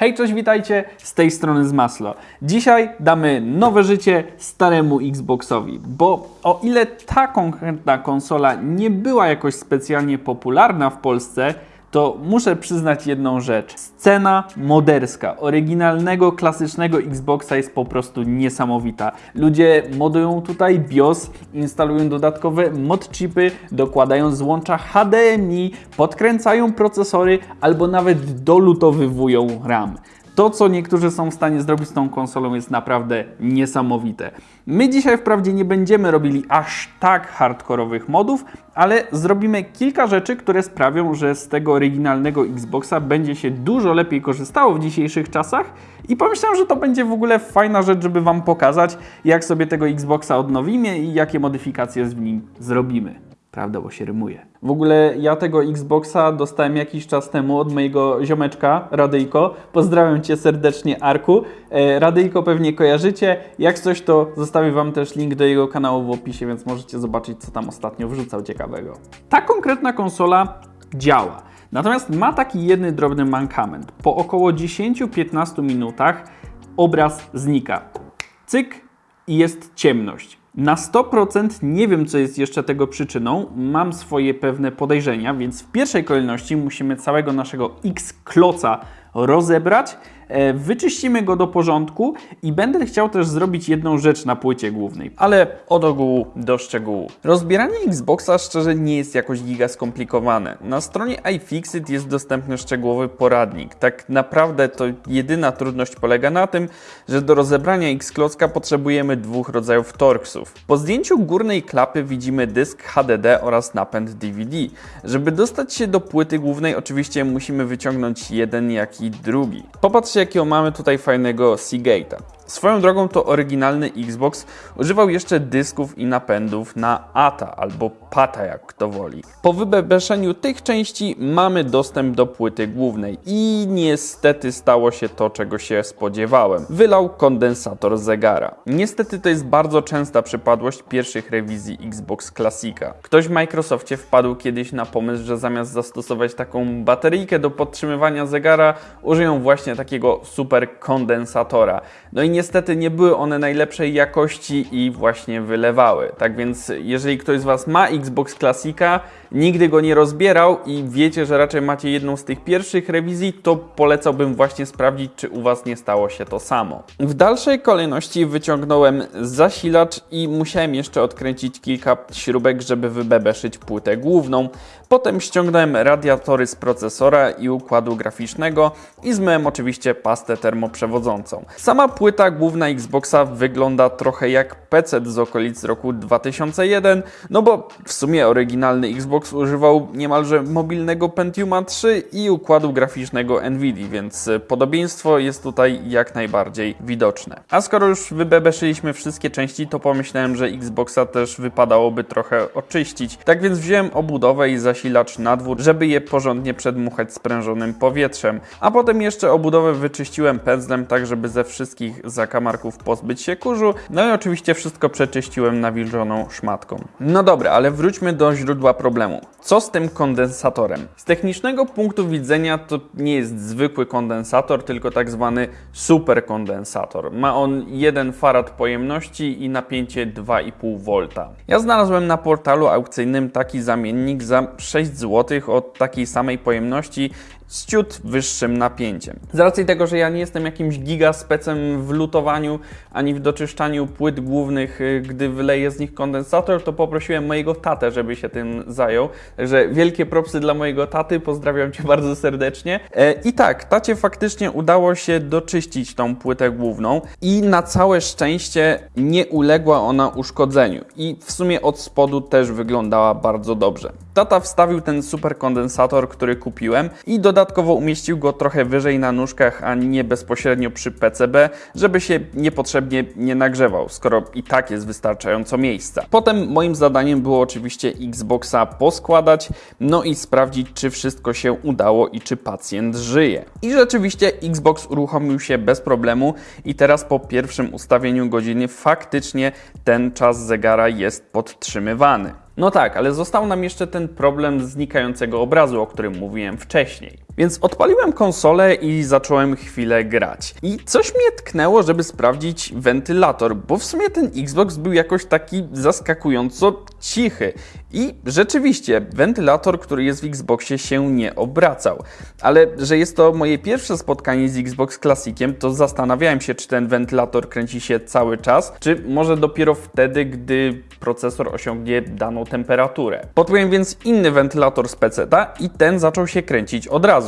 Hej, cześć, witajcie z tej strony z Maslo. Dzisiaj damy nowe życie staremu Xboxowi, bo o ile ta konkretna konsola nie była jakoś specjalnie popularna w Polsce, to muszę przyznać jedną rzecz. Scena moderska oryginalnego, klasycznego Xboxa jest po prostu niesamowita. Ludzie modują tutaj BIOS, instalują dodatkowe modchipy, dokładają złącza HDMI, podkręcają procesory albo nawet dolutowywują RAM. To, co niektórzy są w stanie zrobić z tą konsolą, jest naprawdę niesamowite. My dzisiaj wprawdzie nie będziemy robili aż tak hardkorowych modów, ale zrobimy kilka rzeczy, które sprawią, że z tego oryginalnego Xboxa będzie się dużo lepiej korzystało w dzisiejszych czasach i pomyślałem, że to będzie w ogóle fajna rzecz, żeby Wam pokazać, jak sobie tego Xboxa odnowimy i jakie modyfikacje w nim zrobimy. Prawda, bo się rymuje. W ogóle ja tego Xboxa dostałem jakiś czas temu od mojego ziomeczka, Radyjko. Pozdrawiam Cię serdecznie, Arku. E, Radyjko pewnie kojarzycie. Jak coś, to zostawię Wam też link do jego kanału w opisie, więc możecie zobaczyć, co tam ostatnio wrzucał ciekawego. Ta konkretna konsola działa. Natomiast ma taki jeden drobny mankament. Po około 10-15 minutach obraz znika. Cyk i jest ciemność. Na 100% nie wiem, co jest jeszcze tego przyczyną. Mam swoje pewne podejrzenia, więc w pierwszej kolejności musimy całego naszego X-kloca rozebrać, e, wyczyścimy go do porządku i będę chciał też zrobić jedną rzecz na płycie głównej, ale od ogółu do szczegółu. Rozbieranie Xboxa szczerze nie jest jakoś giga skomplikowane. Na stronie iFixit jest dostępny szczegółowy poradnik. Tak naprawdę to jedyna trudność polega na tym, że do rozebrania X-klocka potrzebujemy dwóch rodzajów torksów. Po zdjęciu górnej klapy widzimy dysk HDD oraz napęd DVD. Żeby dostać się do płyty głównej oczywiście musimy wyciągnąć jeden jak i drugi. Popatrzcie jakiego mamy tutaj fajnego Seagate'a. Swoją drogą to oryginalny Xbox używał jeszcze dysków i napędów na ATA albo PATA jak kto woli. Po wybebeszeniu tych części mamy dostęp do płyty głównej i niestety stało się to czego się spodziewałem. Wylał kondensator zegara. Niestety to jest bardzo częsta przypadłość pierwszych rewizji Xbox Classica. Ktoś w Microsoftie wpadł kiedyś na pomysł, że zamiast zastosować taką bateryjkę do podtrzymywania zegara użyją właśnie takiego super kondensatora. No i niestety nie były one najlepszej jakości i właśnie wylewały. Tak więc jeżeli ktoś z Was ma Xbox Classica, nigdy go nie rozbierał i wiecie, że raczej macie jedną z tych pierwszych rewizji, to polecałbym właśnie sprawdzić, czy u Was nie stało się to samo. W dalszej kolejności wyciągnąłem zasilacz i musiałem jeszcze odkręcić kilka śrubek, żeby wybebeszyć płytę główną. Potem ściągnąłem radiatory z procesora i układu graficznego i zmyłem oczywiście pastę termoprzewodzącą. Sama płyta główna Xboxa wygląda trochę jak PC z okolic roku 2001, no bo w sumie oryginalny Xbox używał niemalże mobilnego Pentiuma 3 i układu graficznego Nvidia, więc podobieństwo jest tutaj jak najbardziej widoczne. A skoro już wybebeszyliśmy wszystkie części, to pomyślałem, że Xboxa też wypadałoby trochę oczyścić. Tak więc wziąłem obudowę i zasilacz na dwór, żeby je porządnie przedmuchać sprężonym powietrzem. A potem jeszcze obudowę wyczyściłem pędzlem, tak żeby ze wszystkich zakamarków pozbyć się kurzu. No i oczywiście wszystko przeczyściłem nawilżoną szmatką. No dobra, ale wróćmy do źródła problemu. Co z tym kondensatorem? Z technicznego punktu widzenia to nie jest zwykły kondensator, tylko tak zwany superkondensator. Ma on 1 farad pojemności i napięcie 2,5 V. Ja znalazłem na portalu aukcyjnym taki zamiennik za 6 zł o takiej samej pojemności z ciut wyższym napięciem. Z racji tego, że ja nie jestem jakimś gigaspecem w lutowaniu ani w doczyszczaniu płyt głównych, y, gdy wyleję z nich kondensator, to poprosiłem mojego tatę, żeby się tym zajął. Także wielkie propsy dla mojego taty, pozdrawiam Cię bardzo serdecznie. E, I tak, tacie faktycznie udało się doczyścić tą płytę główną i na całe szczęście nie uległa ona uszkodzeniu. I w sumie od spodu też wyglądała bardzo dobrze. Tata wstawił ten super kondensator, który kupiłem i dodatkowo umieścił go trochę wyżej na nóżkach, a nie bezpośrednio przy PCB, żeby się niepotrzebnie nie nagrzewał, skoro i tak jest wystarczająco miejsca. Potem moim zadaniem było oczywiście Xboxa poskładać, no i sprawdzić, czy wszystko się udało i czy pacjent żyje. I rzeczywiście Xbox uruchomił się bez problemu i teraz po pierwszym ustawieniu godziny faktycznie ten czas zegara jest podtrzymywany. No tak, ale został nam jeszcze ten problem znikającego obrazu, o którym mówiłem wcześniej. Więc odpaliłem konsolę i zacząłem chwilę grać. I coś mnie tknęło, żeby sprawdzić wentylator, bo w sumie ten Xbox był jakoś taki zaskakująco cichy. I rzeczywiście, wentylator, który jest w Xboxie się nie obracał. Ale że jest to moje pierwsze spotkanie z Xbox Classiciem, to zastanawiałem się, czy ten wentylator kręci się cały czas, czy może dopiero wtedy, gdy procesor osiągnie daną temperaturę. Podpiąłem więc inny wentylator z PC-ta i ten zaczął się kręcić od razu.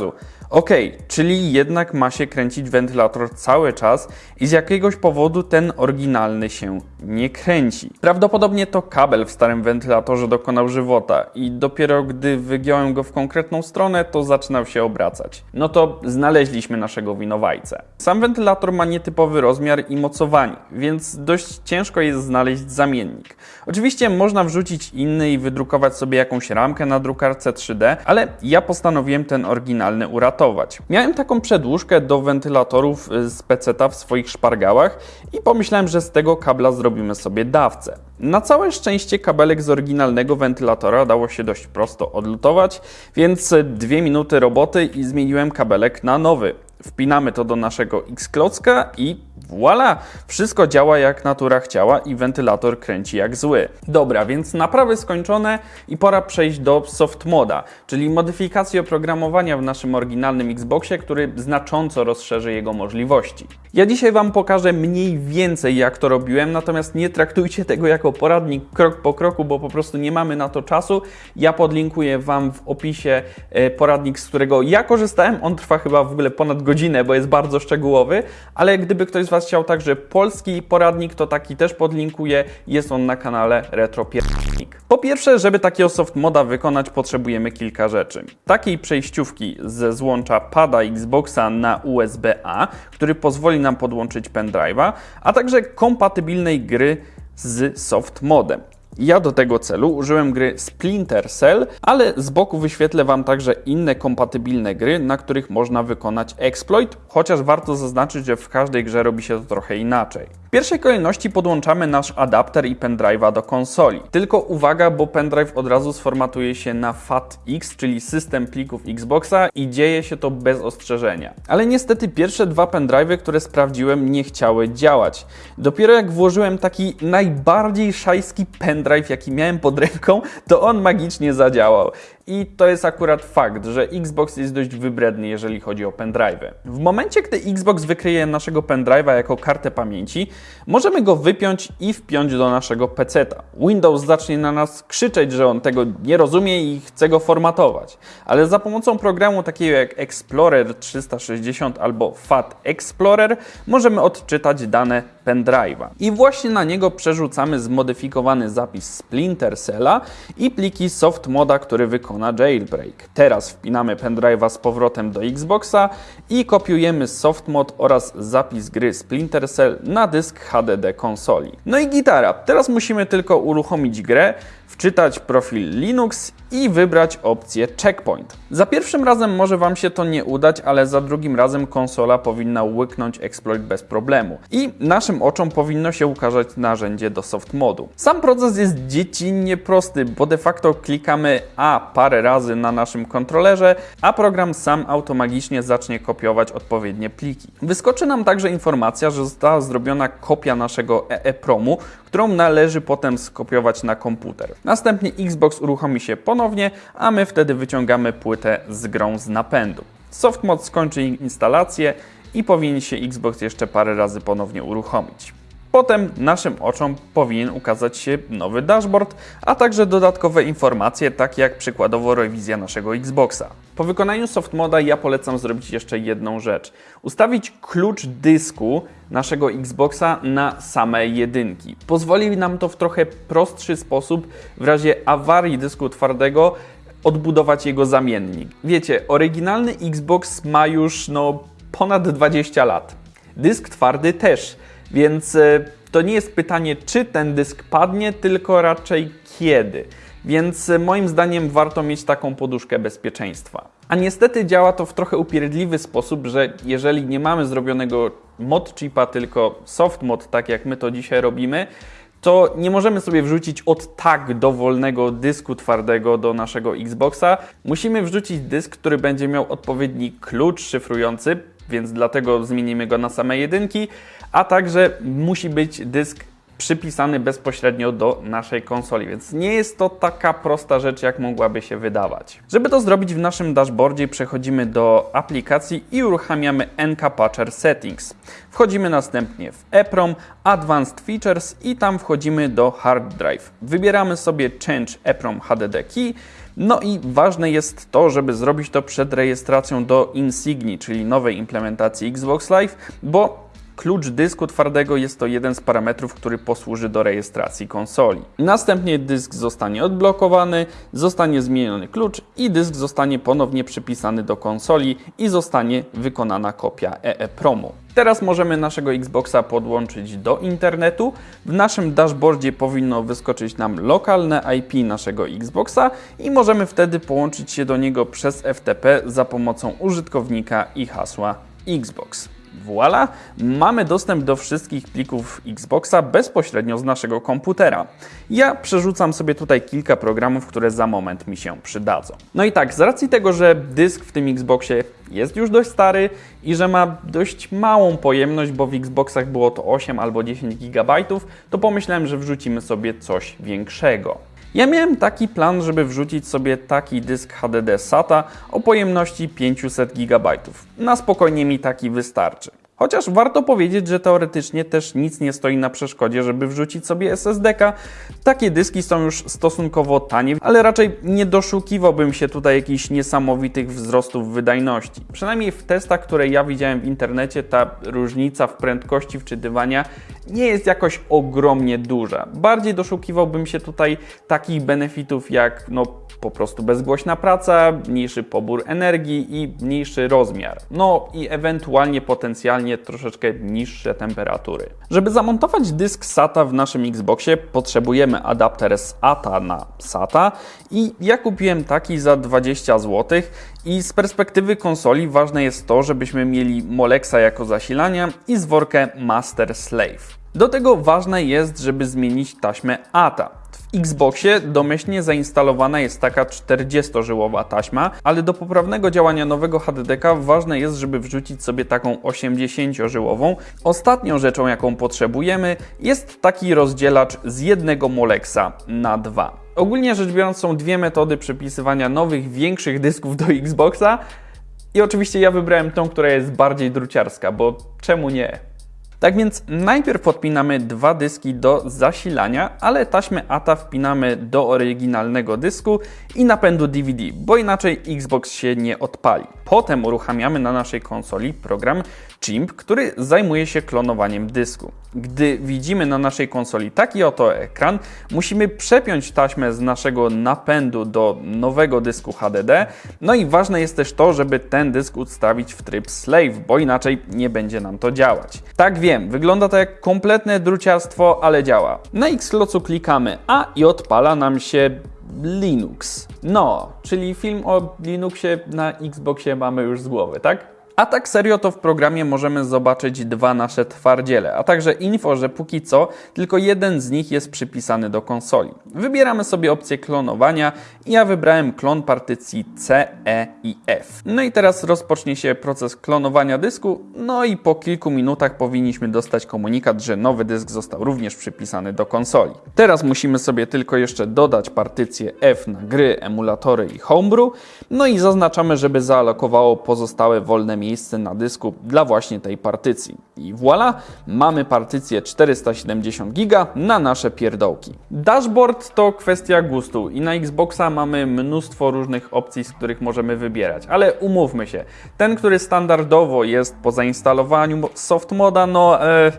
Ok, czyli jednak ma się kręcić wentylator cały czas i z jakiegoś powodu ten oryginalny się nie kręci. Prawdopodobnie to kabel w starym wentylatorze dokonał żywota i dopiero gdy wygiąłem go w konkretną stronę, to zaczynał się obracać. No to znaleźliśmy naszego winowajcę. Sam wentylator ma nietypowy rozmiar i mocowanie, więc dość ciężko jest znaleźć zamiennik. Oczywiście można wrzucić inny i wydrukować sobie jakąś ramkę na drukarce 3D, ale ja postanowiłem ten oryginalny uratować. Miałem taką przedłużkę do wentylatorów y, z peceta w swoich szpargałach i pomyślałem, że z tego kabla zrobimy sobie dawcę. Na całe szczęście kabelek z oryginalnego wentylatora dało się dość prosto odlutować, więc dwie minuty roboty i zmieniłem kabelek na nowy. Wpinamy to do naszego X-klocka i Voila! Wszystko działa jak natura chciała i wentylator kręci jak zły. Dobra, więc naprawy skończone i pora przejść do soft moda, czyli modyfikacji oprogramowania w naszym oryginalnym Xboxie, który znacząco rozszerzy jego możliwości. Ja dzisiaj Wam pokażę mniej więcej jak to robiłem, natomiast nie traktujcie tego jako poradnik krok po kroku, bo po prostu nie mamy na to czasu. Ja podlinkuję Wam w opisie e, poradnik, z którego ja korzystałem. On trwa chyba w ogóle ponad godzinę, bo jest bardzo szczegółowy, ale gdyby ktoś z Was chciał także polski poradnik, to taki też podlinkuję. Jest on na kanale Retro Piernik. Po pierwsze, żeby takiego soft moda wykonać, potrzebujemy kilka rzeczy. Takiej przejściówki ze złącza pada Xboxa na USB-A, który pozwoli nam podłączyć pendrive'a, a także kompatybilnej gry z soft modem. Ja do tego celu użyłem gry Splinter Cell, ale z boku wyświetlę Wam także inne kompatybilne gry, na których można wykonać exploit, chociaż warto zaznaczyć, że w każdej grze robi się to trochę inaczej. Pierwszej kolejności podłączamy nasz adapter i pendrive'a do konsoli. Tylko uwaga, bo pendrive od razu sformatuje się na FAT-X, czyli system plików Xboxa i dzieje się to bez ostrzeżenia. Ale niestety pierwsze dwa pendrive'y, które sprawdziłem, nie chciały działać. Dopiero jak włożyłem taki najbardziej szajski pendrive, jaki miałem pod ręką, to on magicznie zadziałał. I to jest akurat fakt, że Xbox jest dość wybredny, jeżeli chodzi o pendrive'y. W momencie, gdy Xbox wykryje naszego pendrive'a jako kartę pamięci, możemy go wypiąć i wpiąć do naszego peceta. Windows zacznie na nas krzyczeć, że on tego nie rozumie i chce go formatować. Ale za pomocą programu takiego jak Explorer 360 albo FAT Explorer możemy odczytać dane pendrive'a. I właśnie na niego przerzucamy zmodyfikowany zapis Splinter Cella i pliki soft moda, który wykona na jailbreak. Teraz wpinamy pendrive'a z powrotem do Xboxa i kopiujemy softmod oraz zapis gry Splinter Cell na dysk HDD konsoli. No i gitara. Teraz musimy tylko uruchomić grę, wczytać profil Linux i wybrać opcję Checkpoint. Za pierwszym razem może Wam się to nie udać, ale za drugim razem konsola powinna łyknąć exploit bez problemu. I naszym oczom powinno się ukazać narzędzie do soft modu. Sam proces jest dziecinnie prosty, bo de facto klikamy A parę razy na naszym kontrolerze, a program sam automagicznie zacznie kopiować odpowiednie pliki. Wyskoczy nam także informacja, że została zrobiona kopia naszego EEPROMu, którą należy potem skopiować na komputer. Następnie Xbox uruchomi się ponownie, a my wtedy wyciągamy płytę z grą z napędu. Softmod skończy instalację i powinien się Xbox jeszcze parę razy ponownie uruchomić. Potem naszym oczom powinien ukazać się nowy dashboard, a także dodatkowe informacje, takie jak przykładowo rewizja naszego Xboxa. Po wykonaniu softmoda ja polecam zrobić jeszcze jedną rzecz. Ustawić klucz dysku naszego Xboxa na same jedynki. Pozwoli nam to w trochę prostszy sposób w razie awarii dysku twardego odbudować jego zamiennik. Wiecie, oryginalny Xbox ma już no ponad 20 lat. Dysk twardy też. Więc e, to nie jest pytanie, czy ten dysk padnie, tylko raczej kiedy. Więc e, moim zdaniem warto mieć taką poduszkę bezpieczeństwa. A niestety działa to w trochę upierdliwy sposób, że jeżeli nie mamy zrobionego mod chipa, tylko soft mod, tak jak my to dzisiaj robimy, to nie możemy sobie wrzucić od tak dowolnego dysku twardego do naszego Xboxa. Musimy wrzucić dysk, który będzie miał odpowiedni klucz szyfrujący, więc dlatego zmienimy go na same jedynki, a także musi być dysk przypisany bezpośrednio do naszej konsoli, więc nie jest to taka prosta rzecz, jak mogłaby się wydawać. Żeby to zrobić w naszym dashboardzie, przechodzimy do aplikacji i uruchamiamy NK Patcher Settings. Wchodzimy następnie w EPROM, Advanced Features i tam wchodzimy do Hard Drive. Wybieramy sobie Change EPROM HDD Key, no i ważne jest to, żeby zrobić to przed rejestracją do Insigni, czyli nowej implementacji Xbox Live, bo Klucz dysku twardego jest to jeden z parametrów, który posłuży do rejestracji konsoli. Następnie dysk zostanie odblokowany, zostanie zmieniony klucz i dysk zostanie ponownie przypisany do konsoli i zostanie wykonana kopia EEPROMu. Teraz możemy naszego Xboxa podłączyć do internetu. W naszym dashboardzie powinno wyskoczyć nam lokalne IP naszego Xboxa i możemy wtedy połączyć się do niego przez FTP za pomocą użytkownika i hasła Xbox. Voila, mamy dostęp do wszystkich plików Xboxa bezpośrednio z naszego komputera. Ja przerzucam sobie tutaj kilka programów, które za moment mi się przydadzą. No i tak, z racji tego, że dysk w tym Xboxie jest już dość stary i że ma dość małą pojemność, bo w Xboxach było to 8 albo 10 GB, to pomyślałem, że wrzucimy sobie coś większego. Ja miałem taki plan, żeby wrzucić sobie taki dysk HDD SATA o pojemności 500 GB. Na spokojnie mi taki wystarczy. Chociaż warto powiedzieć, że teoretycznie też nic nie stoi na przeszkodzie, żeby wrzucić sobie SSD-ka. Takie dyski są już stosunkowo tanie, ale raczej nie doszukiwałbym się tutaj jakichś niesamowitych wzrostów wydajności. Przynajmniej w testach, które ja widziałem w internecie, ta różnica w prędkości wczytywania nie jest jakoś ogromnie duża. Bardziej doszukiwałbym się tutaj takich benefitów jak no, po prostu bezgłośna praca, mniejszy pobór energii i mniejszy rozmiar. No i ewentualnie potencjalnie troszeczkę niższe temperatury. Żeby zamontować dysk SATA w naszym Xboxie potrzebujemy adapter z ATA na SATA i ja kupiłem taki za 20 zł i z perspektywy konsoli ważne jest to, żebyśmy mieli Molexa jako zasilania i zworkę Master Slave. Do tego ważne jest, żeby zmienić taśmę ATA. W Xboxie domyślnie zainstalowana jest taka 40-żyłowa taśma, ale do poprawnego działania nowego HDD ważne jest, żeby wrzucić sobie taką 80-żyłową. Ostatnią rzeczą, jaką potrzebujemy, jest taki rozdzielacz z jednego Molexa na dwa. Ogólnie rzecz biorąc są dwie metody przypisywania nowych, większych dysków do Xboxa i oczywiście ja wybrałem tą, która jest bardziej druciarska, bo czemu nie? Tak więc najpierw podpinamy dwa dyski do zasilania, ale taśmę ATA wpinamy do oryginalnego dysku i napędu DVD, bo inaczej Xbox się nie odpali. Potem uruchamiamy na naszej konsoli program Chimp, który zajmuje się klonowaniem dysku. Gdy widzimy na naszej konsoli taki oto ekran, musimy przepiąć taśmę z naszego napędu do nowego dysku HDD. No i ważne jest też to, żeby ten dysk ustawić w tryb slave, bo inaczej nie będzie nam to działać. Tak wiem, wygląda to jak kompletne druciarstwo, ale działa. Na Xlocu klikamy A i odpala nam się Linux. No, czyli film o Linuxie na Xboxie mamy już z głowy, tak? A tak serio to w programie możemy zobaczyć dwa nasze twardziele, a także info, że póki co tylko jeden z nich jest przypisany do konsoli. Wybieramy sobie opcję klonowania i ja wybrałem klon partycji C, E i F. No i teraz rozpocznie się proces klonowania dysku, no i po kilku minutach powinniśmy dostać komunikat, że nowy dysk został również przypisany do konsoli. Teraz musimy sobie tylko jeszcze dodać partycję F na gry, emulatory i homebrew, no i zaznaczamy, żeby zaalokowało pozostałe wolne miejsce na dysku dla właśnie tej partycji. I voilà, mamy partycję 470 GB na nasze pierdołki. Dashboard to kwestia gustu i na Xboxa mamy mnóstwo różnych opcji, z których możemy wybierać, ale umówmy się, ten, który standardowo jest po zainstalowaniu soft moda, no... E,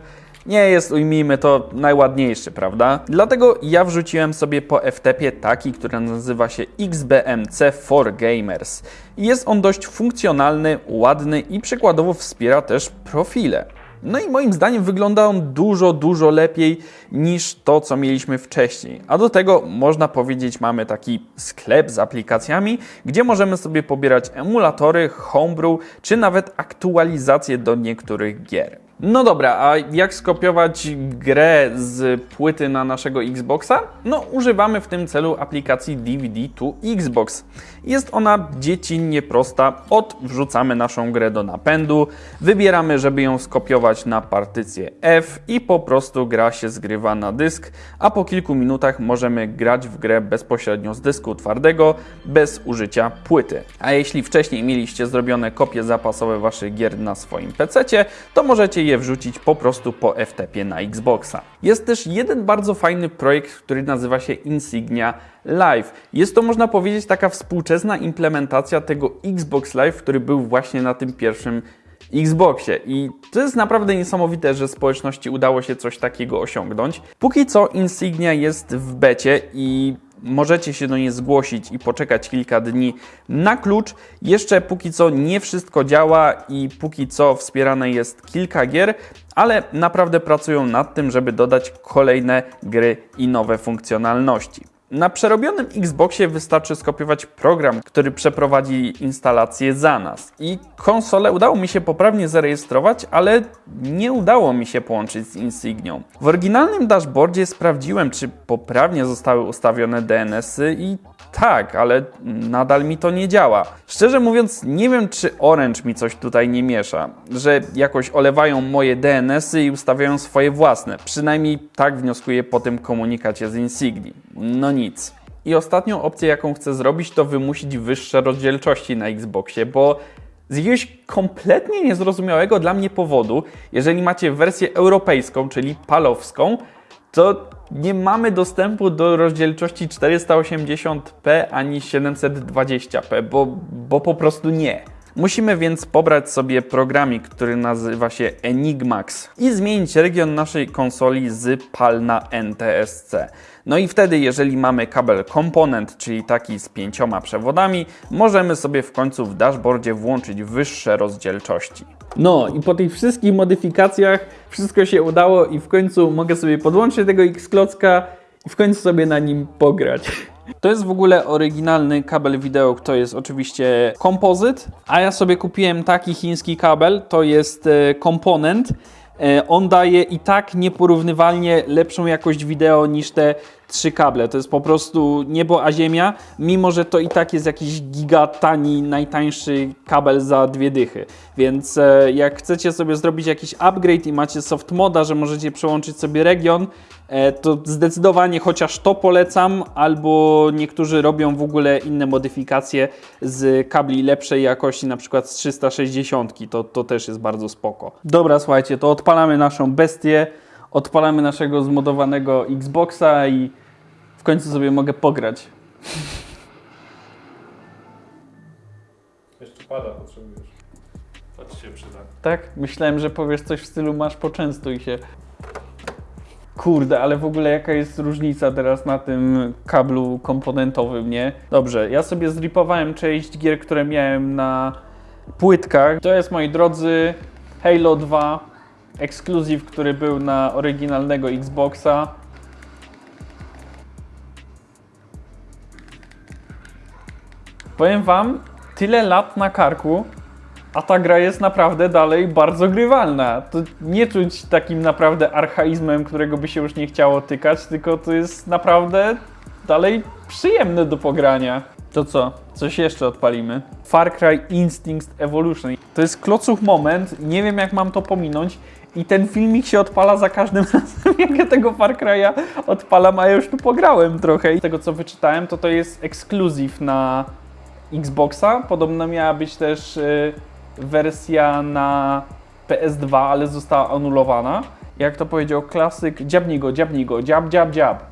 nie jest, ujmijmy to, najładniejszy, prawda? Dlatego ja wrzuciłem sobie po FTP taki, który nazywa się XBMC for Gamers. Jest on dość funkcjonalny, ładny i przykładowo wspiera też profile. No i moim zdaniem wygląda on dużo, dużo lepiej niż to, co mieliśmy wcześniej. A do tego można powiedzieć, mamy taki sklep z aplikacjami, gdzie możemy sobie pobierać emulatory, homebrew, czy nawet aktualizacje do niektórych gier. No dobra, a jak skopiować grę z płyty na naszego Xboxa? No, używamy w tym celu aplikacji DVD to Xbox. Jest ona dziecinnie prosta. Od wrzucamy naszą grę do napędu, wybieramy, żeby ją skopiować na partycję F i po prostu gra się zgrywa na dysk, a po kilku minutach możemy grać w grę bezpośrednio z dysku twardego, bez użycia płyty. A jeśli wcześniej mieliście zrobione kopie zapasowe waszych gier na swoim PC, to możecie je wrzucić po prostu po FTP na Xboxa. Jest też jeden bardzo fajny projekt, który nazywa się Insignia Live. Jest to, można powiedzieć, taka współczesna implementacja tego Xbox Live, który był właśnie na tym pierwszym Xboxie. I to jest naprawdę niesamowite, że społeczności udało się coś takiego osiągnąć. Póki co Insignia jest w becie i możecie się do niej zgłosić i poczekać kilka dni na klucz. Jeszcze póki co nie wszystko działa i póki co wspierane jest kilka gier, ale naprawdę pracują nad tym, żeby dodać kolejne gry i nowe funkcjonalności. Na przerobionym Xboxie wystarczy skopiować program, który przeprowadzi instalację za nas. I konsolę udało mi się poprawnie zarejestrować, ale nie udało mi się połączyć z Insignią. W oryginalnym dashboardzie sprawdziłem, czy poprawnie zostały ustawione DNS-y i tak, ale nadal mi to nie działa. Szczerze mówiąc, nie wiem, czy Orange mi coś tutaj nie miesza, że jakoś olewają moje DNS-y i ustawiają swoje własne. Przynajmniej tak wnioskuję po tym komunikacie z Insigni. No nic. I ostatnią opcję, jaką chcę zrobić, to wymusić wyższe rozdzielczości na Xboxie, bo z jakiegoś kompletnie niezrozumiałego dla mnie powodu, jeżeli macie wersję europejską, czyli palowską, to nie mamy dostępu do rozdzielczości 480p ani 720p, bo, bo po prostu nie. Musimy więc pobrać sobie programik, który nazywa się Enigmax i zmienić region naszej konsoli z PAL na NTSC. No i wtedy, jeżeli mamy kabel komponent, czyli taki z pięcioma przewodami, możemy sobie w końcu w dashboardzie włączyć wyższe rozdzielczości. No i po tych wszystkich modyfikacjach wszystko się udało i w końcu mogę sobie podłączyć tego X-Klocka i w końcu sobie na nim pograć. To jest w ogóle oryginalny kabel wideo, to jest oczywiście kompozyt, a ja sobie kupiłem taki chiński kabel, to jest e, komponent. E, on daje i tak nieporównywalnie lepszą jakość wideo niż te trzy kable. To jest po prostu niebo a ziemia, mimo że to i tak jest jakiś giga tani, najtańszy kabel za dwie dychy. Więc e, jak chcecie sobie zrobić jakiś upgrade i macie soft moda, że możecie przełączyć sobie region, e, to zdecydowanie chociaż to polecam, albo niektórzy robią w ogóle inne modyfikacje z kabli lepszej jakości, na przykład z 360, to, to też jest bardzo spoko. Dobra, słuchajcie, to odpalamy naszą bestię, odpalamy naszego zmodowanego Xboxa i końcu sobie mogę pograć. Jeszcze pada potrzebujesz. To ci się przyda. Tak? Myślałem, że powiesz coś w stylu masz poczęstuj się. Kurde, ale w ogóle jaka jest różnica teraz na tym kablu komponentowym, nie? Dobrze, ja sobie zripowałem część gier, które miałem na płytkach. To jest, moi drodzy, Halo 2 ekskluzyw, który był na oryginalnego Xboxa. Powiem Wam, tyle lat na karku, a ta gra jest naprawdę dalej bardzo grywalna. To nie czuć takim naprawdę archaizmem, którego by się już nie chciało tykać, tylko to jest naprawdę dalej przyjemne do pogrania. To co? Coś jeszcze odpalimy. Far Cry Instinct Evolution. To jest klocuch moment, nie wiem jak mam to pominąć i ten filmik się odpala za każdym razem, jak ja tego Far Cry'a odpalam, a ja już tu pograłem trochę. I z tego co wyczytałem, to to jest ekskluzyw na Xboxa. Podobno miała być też y, wersja na PS2, ale została anulowana. Jak to powiedział klasyk, dziabnij go, dziabnij go, dziab, dziab, dziab.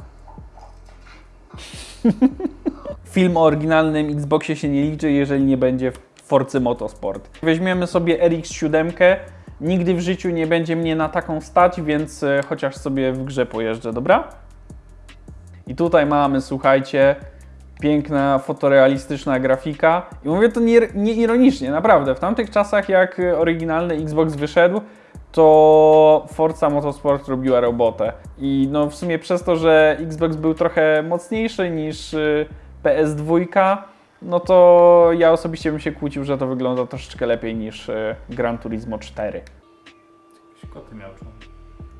Film o oryginalnym Xboxie się nie liczy, jeżeli nie będzie Forcy Motorsport. Weźmiemy sobie RX-7, nigdy w życiu nie będzie mnie na taką stać, więc e, chociaż sobie w grze pojeżdżę, dobra? I tutaj mamy, słuchajcie, piękna, fotorealistyczna grafika. I mówię to nie, nie ironicznie, naprawdę. W tamtych czasach, jak oryginalny Xbox wyszedł, to Forza Motorsport robiła robotę. I no w sumie przez to, że Xbox był trochę mocniejszy niż y, PS2, no to ja osobiście bym się kłócił, że to wygląda troszeczkę lepiej niż y, Gran Turismo 4. Jakieś koty miałczą.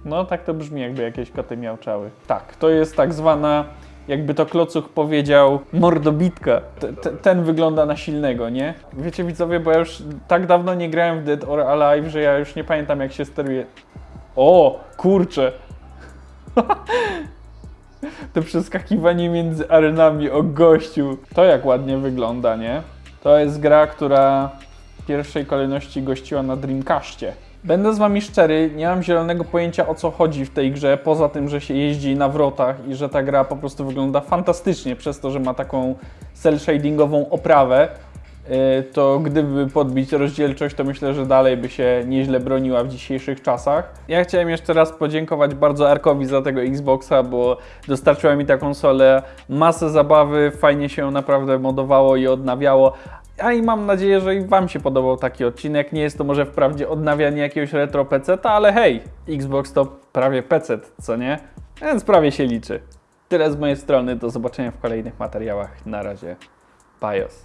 No tak to brzmi, jakby jakieś koty miałczały. Tak, to jest tak zwana, jakby to Klocuch powiedział, mordobitka. T- t- ten wygląda na silnego, nie? Wiecie widzowie, bo ja już tak dawno nie grałem w Dead or Alive, że ja już nie pamiętam jak się steruje. O, kurczę. to przeskakiwanie między arenami, o gościu. To jak ładnie wygląda, nie? To jest gra, która w pierwszej kolejności gościła na Dreamcastie. Będę z wami szczery, nie mam zielonego pojęcia o co chodzi w tej grze, poza tym, że się jeździ na wrotach i że ta gra po prostu wygląda fantastycznie przez to, że ma taką cel shadingową oprawę. Yy, To gdyby podbić rozdzielczość, to myślę, że dalej by się nieźle broniła w dzisiejszych czasach. Ja chciałem jeszcze raz podziękować bardzo Arkowi za tego Xboxa, bo dostarczyła mi ta konsolę masę zabawy, fajnie się naprawdę modowało i odnawiało. A i mam nadzieję, że i Wam się podobał taki odcinek. Nie jest to może wprawdzie odnawianie jakiegoś retro PC, ale hej, Xbox to prawie PC, co nie? Więc prawie się liczy. Tyle z mojej strony. Do zobaczenia w kolejnych materiałach. Na razie. Pajos.